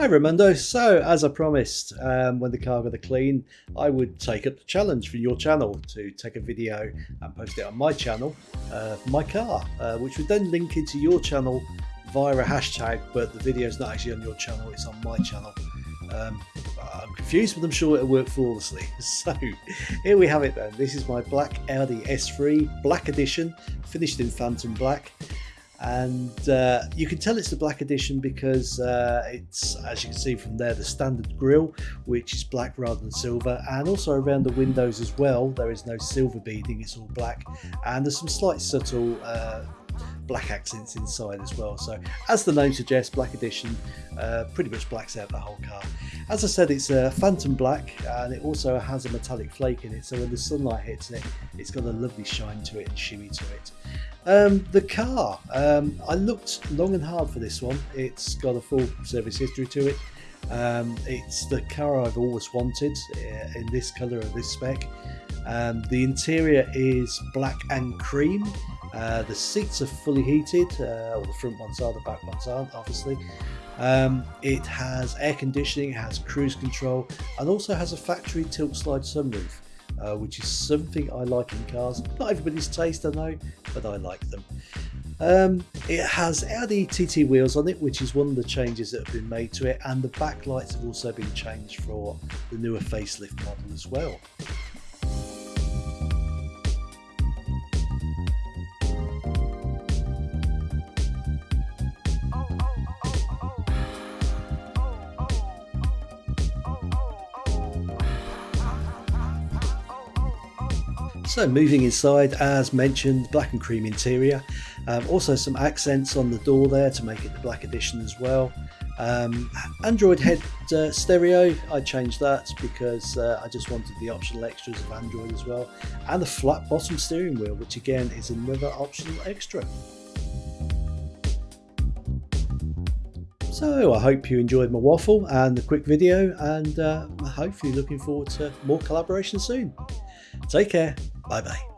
Hi Ramundo, so as I promised um, when the car got a clean I would take up the challenge for your channel to take a video and post it on my channel uh, my car uh, which would then link into your channel via a hashtag but the video is not actually on your channel it's on my channel. Um, I'm confused but I'm sure it'll work flawlessly. So here we have it then. This is my black Audi S3 black edition finished in phantom black and uh, you can tell it's the black edition because uh, it's as you can see from there the standard grille which is black rather than silver. And also around the windows as well there is no silver beading it's all black. And there's some slight subtle uh, black accents inside as well. So as the name suggests black edition uh, pretty much blacks out the whole car. As I said it's a phantom black and it also has a metallic flake in it. So when the sunlight hits it it's got a lovely shine to it and shimmy to it. Um, the car um, I looked long and hard for this one. It's got a full service history to it. Um, it's the car I've always wanted uh, in this colour of this spec. Um, the interior is black and cream uh, the seats are fully heated, uh, the front ones are, the back ones aren't obviously. Um, it has air conditioning, it has cruise control and also has a factory tilt slide sunroof. Uh, which is something I like in cars. Not everybody's taste, I know, but I like them. Um, it has Audi TT wheels on it, which is one of the changes that have been made to it, and the backlights have also been changed for the newer facelift model as well. So moving inside, as mentioned, black and cream interior. Um, also some accents on the door there to make it the black edition as well. Um, Android head uh, stereo, I changed that because uh, I just wanted the optional extras of Android as well. And the flat bottom steering wheel, which again is another optional extra. So I hope you enjoyed my waffle and the quick video and uh, hopefully looking forward to more collaboration soon. Take care. Bye bye.